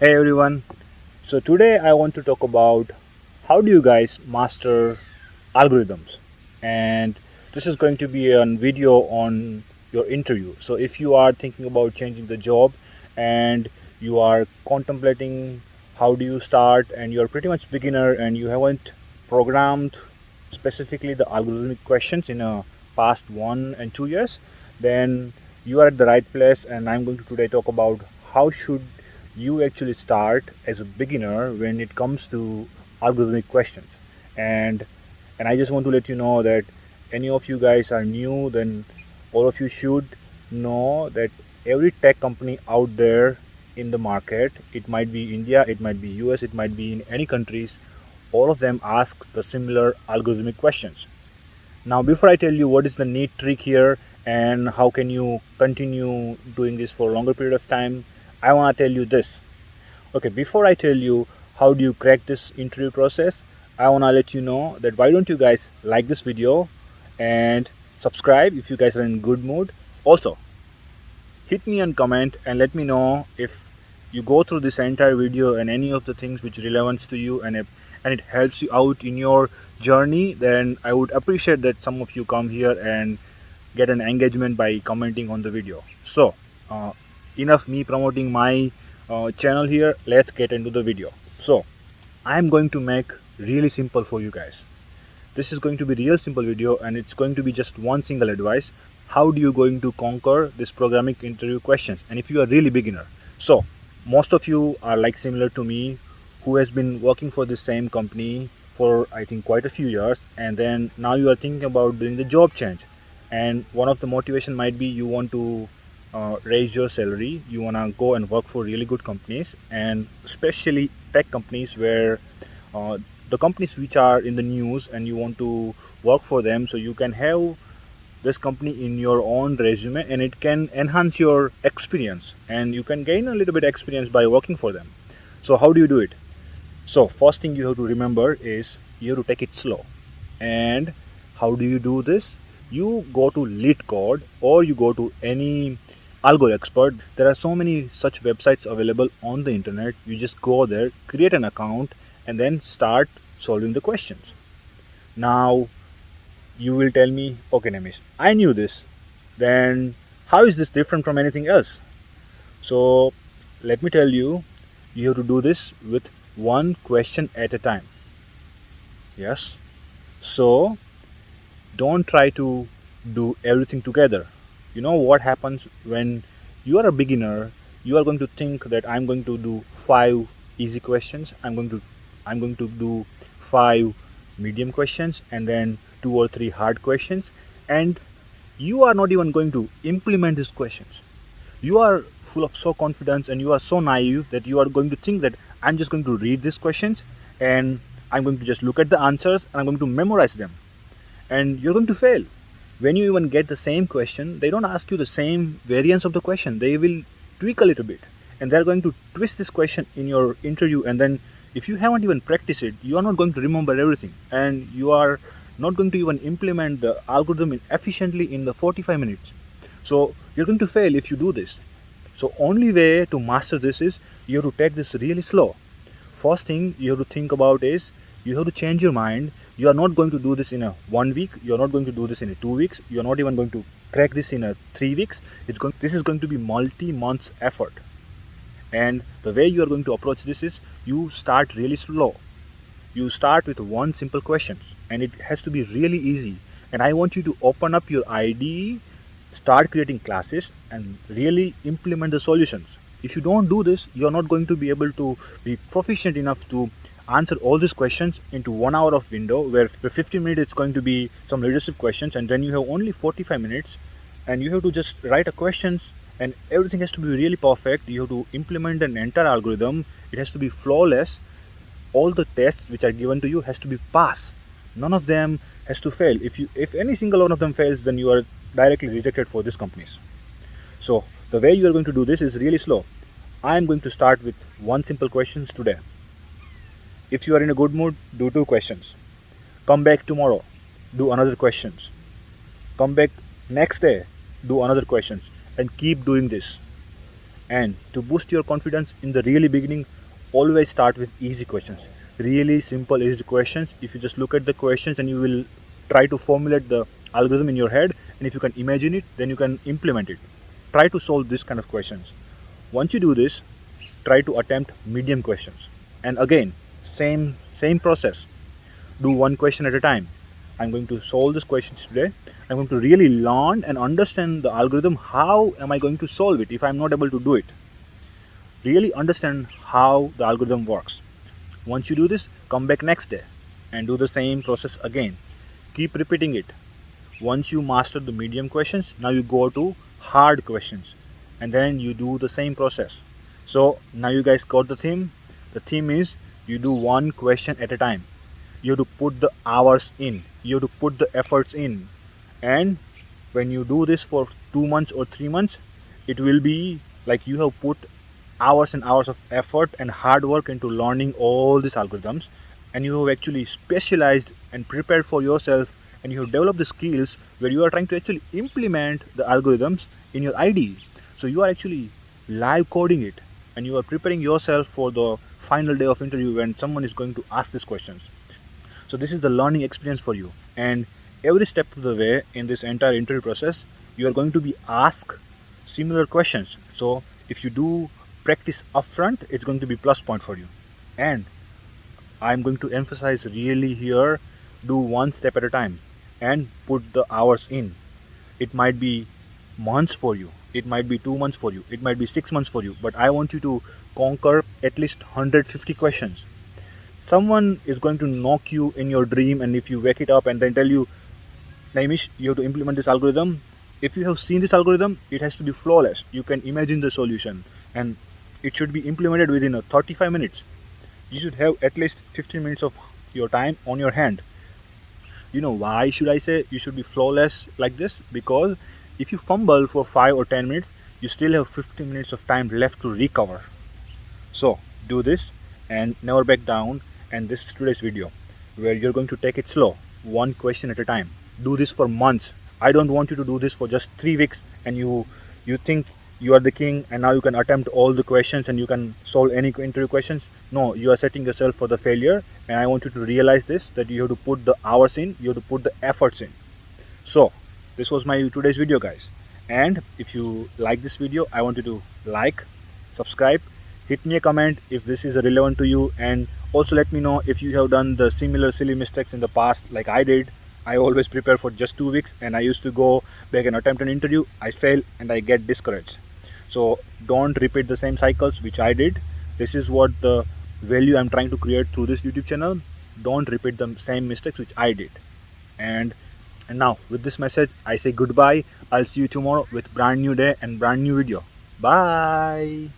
Hey everyone. So today I want to talk about how do you guys master algorithms and this is going to be a video on your interview. So if you are thinking about changing the job and you are contemplating how do you start and you're pretty much beginner and you haven't programmed specifically the algorithmic questions in a past one and two years then you are at the right place and I'm going to today talk about how should you actually start as a beginner when it comes to algorithmic questions. And and I just want to let you know that any of you guys are new then all of you should know that every tech company out there in the market it might be India it might be US it might be in any countries all of them ask the similar algorithmic questions. Now before I tell you what is the neat trick here and how can you continue doing this for a longer period of time I want to tell you this. Okay, before I tell you how do you crack this interview process, I want to let you know that why don't you guys like this video and subscribe if you guys are in good mood. Also, hit me and comment and let me know if you go through this entire video and any of the things which relevance to you and if, and it helps you out in your journey then I would appreciate that some of you come here and get an engagement by commenting on the video. So, uh, enough me promoting my uh, channel here. Let's get into the video. So i'm going to make really simple for you guys. This is going to be real simple video and it's going to be just one single advice. How do you going to conquer this programming interview questions? And if you are really beginner so most of you are like similar to me who has been working for the same company for i think quite a few years and then now you are thinking about doing the job change. And one of the motivation might be you want to uh, raise your salary. You want to go and work for really good companies and especially tech companies where uh, the companies which are in the news and you want to work for them. So you can have this company in your own resume and it can enhance your experience and you can gain a little bit experience by working for them. So how do you do it? So first thing you have to remember is you have to take it slow. And how do you do this? You go to LeetCode or you go to any Algo Expert. There are so many such websites available on the internet. You just go there, create an account, and then start solving the questions. Now, you will tell me, okay, Nemish, I knew this. Then, how is this different from anything else? So, let me tell you, you have to do this with one question at a time. Yes. So, don't try to do everything together you know what happens when you are a beginner you are going to think that i'm going to do five easy questions i'm going to i'm going to do five medium questions and then two or three hard questions and you are not even going to implement these questions. You are full of so confidence and you are so naive that you are going to think that i'm just going to read these questions and i'm going to just look at the answers and i'm going to memorize them. And you're going to fail when you even get the same question they don't ask you the same variance of the question. They will tweak a little bit. And they're going to twist this question in your interview. And then if you haven't even practiced it you are not going to remember everything. And you are not going to even implement the algorithm efficiently in the 45 minutes. So you're going to fail if you do this. So only way to master this is you have to take this really slow. First thing you have to think about is you have to change your mind you are not going to do this in a one week. You are not going to do this in a two weeks. You are not even going to crack this in a three weeks. It's going this is going to be multi months effort. And the way you are going to approach this is you start really slow. You start with one simple questions and it has to be really easy. And i want you to open up your IDE start creating classes and really implement the solutions. If you don't do this you're not going to be able to be proficient enough to answer all these questions into one hour of window where for 15 minutes it's going to be some leadership questions and then you have only 45 minutes and you have to just write a questions and everything has to be really perfect. You have to implement an entire algorithm. It has to be flawless. All the tests which are given to you has to be pass none of them has to fail. If you if any single one of them fails then you are directly rejected for these companies. So the way you are going to do this is really slow. I am going to start with one simple questions today if you are in a good mood, do two questions. Come back tomorrow, do another questions. Come back next day, do another questions and keep doing this. and to boost your confidence in the really beginning always start with easy questions really simple easy questions if you just look at the questions and you will try to formulate the algorithm in your head and if you can imagine it then you can implement it try to solve this kind of questions once you do this try to attempt medium questions and again same same process. Do one question at a time. I'm going to solve this questions today. I'm going to really learn and understand the algorithm. How am i going to solve it if i'm not able to do it? Really understand how the algorithm works. Once you do this come back next day and do the same process again. Keep repeating it. Once you master the medium questions now you go to hard questions and then you do the same process. So now you guys got the theme. The theme is you do one question at a time. You have to put the hours in. You have to put the efforts in. And when you do this for two months or three months it will be like you have put hours and hours of effort and hard work into learning all these algorithms. And you have actually specialized and prepared for yourself. And you have developed the skills where you are trying to actually implement the algorithms in your IDE. So you are actually live coding it. And you are preparing yourself for the final day of interview when someone is going to ask these questions. So this is the learning experience for you and every step of the way in this entire interview process you are going to be asked similar questions. So if you do practice upfront it's going to be plus point for you and I'm going to emphasize really here do one step at a time and put the hours in it might be months for you it might be two months for you. It might be six months for you. But I want you to conquer at least 150 questions. Someone is going to knock you in your dream and if you wake it up and then tell you Naimish you have to implement this algorithm. If you have seen this algorithm it has to be flawless. You can imagine the solution and it should be implemented within a 35 minutes. You should have at least 15 minutes of your time on your hand. You know why should i say you should be flawless like this? Because if you fumble for 5 or 10 minutes you still have 15 minutes of time left to recover. So do this and never back down. And this is today's video where you're going to take it slow one question at a time. Do this for months. I don't want you to do this for just three weeks and you you think you are the king and now you can attempt all the questions and you can solve any interview questions. No you are setting yourself for the failure and i want you to realize this that you have to put the hours in you have to put the efforts in. So this was my today's video guys. And if you like this video i want you to like subscribe hit me a comment if this is relevant to you. And also let me know if you have done the similar silly mistakes in the past like i did. I always prepare for just two weeks and I used to go back and attempt an interview. I fail and I get discouraged. So don't repeat the same cycles which i did. This is what the value i'm trying to create through this youtube channel. Don't repeat the same mistakes which i did. And and now with this message i say goodbye. I'll see you tomorrow with brand new day and brand new video. Bye